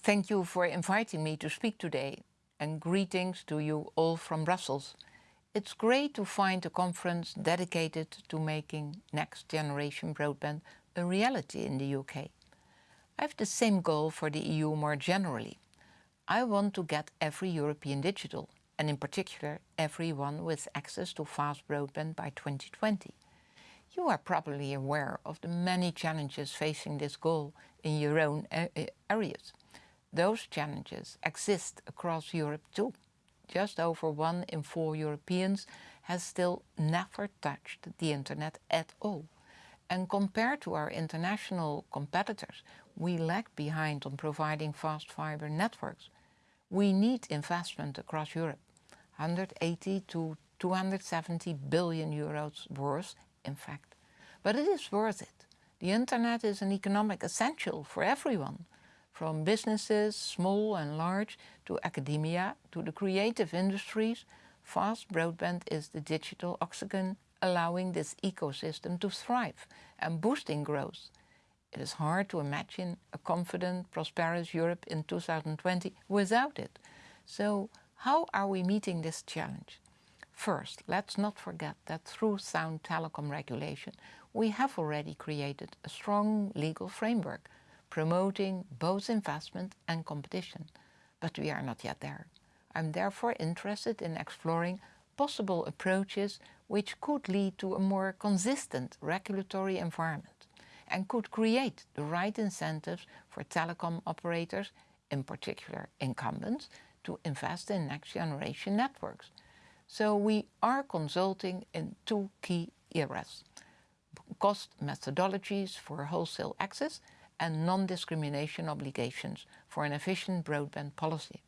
Thank you for inviting me to speak today and greetings to you all from Brussels. It's great to find a conference dedicated to making next generation broadband a reality in the UK. I have the same goal for the EU more generally. I want to get every European digital, and in particular everyone with access to fast broadband by 2020. You are probably aware of the many challenges facing this goal in your own areas. Those challenges exist across Europe too. Just over one in four Europeans has still never touched the internet at all. And compared to our international competitors, we lag behind on providing fast fiber networks. We need investment across Europe, 180 to 270 billion euros worth, in fact. But it is worth it. The internet is an economic essential for everyone, from businesses, small and large, to academia, to the creative industries. Fast broadband is the digital oxygen allowing this ecosystem to thrive and boosting growth. It is hard to imagine a confident, prosperous Europe in 2020 without it. So how are we meeting this challenge? First, let's not forget that through sound telecom regulation, we have already created a strong legal framework promoting both investment and competition. But we are not yet there. I'm therefore interested in exploring possible approaches which could lead to a more consistent regulatory environment and could create the right incentives for telecom operators, in particular incumbents, to invest in next generation networks. So we are consulting in two key areas. Cost methodologies for wholesale access and non-discrimination obligations for an efficient broadband policy.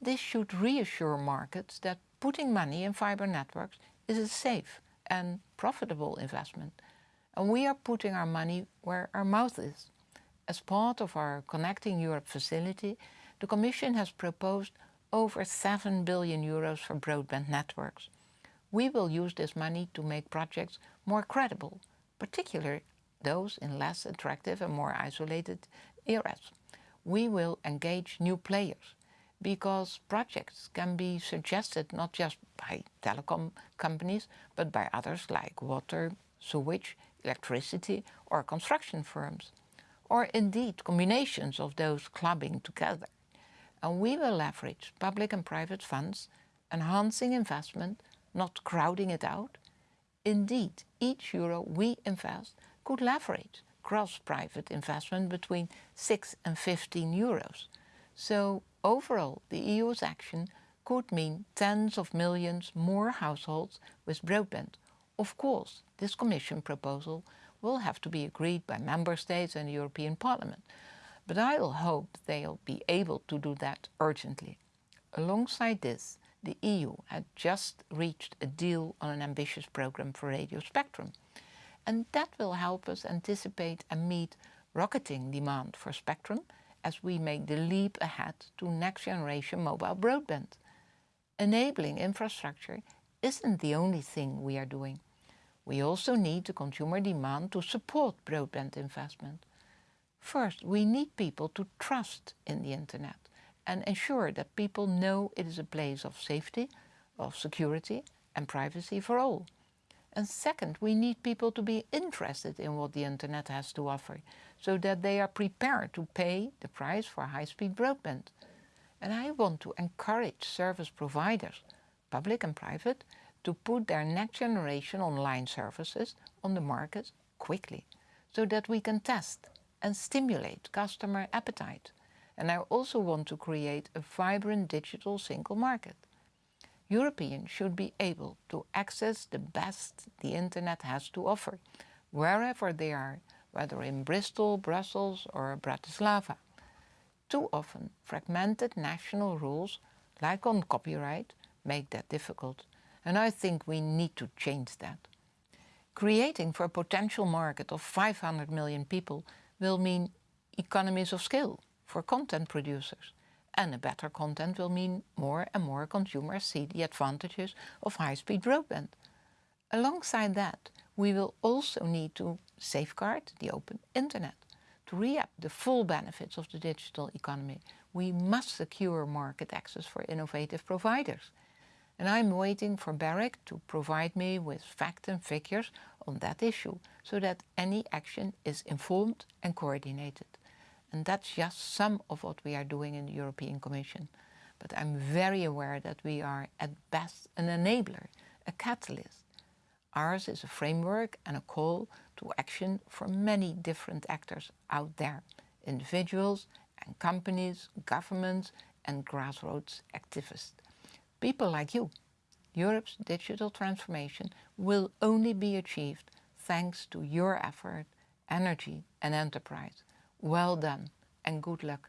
This should reassure markets that putting money in fiber networks is a safe and profitable investment. And we are putting our money where our mouth is. As part of our Connecting Europe facility, the Commission has proposed over 7 billion euros for broadband networks. We will use this money to make projects more credible, particularly those in less attractive and more isolated areas. We will engage new players because projects can be suggested not just by telecom companies, but by others like water, sewage, electricity or construction firms, or indeed combinations of those clubbing together. And we will leverage public and private funds, enhancing investment, not crowding it out. Indeed, each euro we invest could leverage cross-private investment between 6 and 15 euros. So overall, the EU's action could mean tens of millions more households with broadband. Of course, this Commission proposal will have to be agreed by Member States and the European Parliament, but I will hope they'll be able to do that urgently. Alongside this, the EU had just reached a deal on an ambitious programme for radio spectrum, and that will help us anticipate and meet rocketing demand for spectrum as we make the leap ahead to next generation mobile broadband. Enabling infrastructure isn't the only thing we are doing. We also need the consumer demand to support broadband investment. First, we need people to trust in the internet and ensure that people know it is a place of safety, of security and privacy for all. And second, we need people to be interested in what the internet has to offer, so that they are prepared to pay the price for high-speed broadband. And I want to encourage service providers, public and private, to put their next generation online services on the market quickly, so that we can test and stimulate customer appetite. And I also want to create a vibrant digital single market. Europeans should be able to access the best the internet has to offer, wherever they are, whether in Bristol, Brussels or Bratislava. Too often, fragmented national rules, like on copyright, make that difficult, and I think we need to change that. Creating for a potential market of 500 million people will mean economies of scale for content producers, and a better content will mean more and more consumers see the advantages of high-speed broadband. Alongside that, we will also need to safeguard the open internet. To reap the full benefits of the digital economy, we must secure market access for innovative providers. And I'm waiting for BEREC to provide me with facts and figures on that issue so that any action is informed and coordinated. And that's just some of what we are doing in the European Commission. But I'm very aware that we are at best an enabler, a catalyst. Ours is a framework and a call to action for many different actors out there, individuals and companies, governments and grassroots activists. People like you. Europe's digital transformation will only be achieved thanks to your effort, energy and enterprise. Well done and good luck.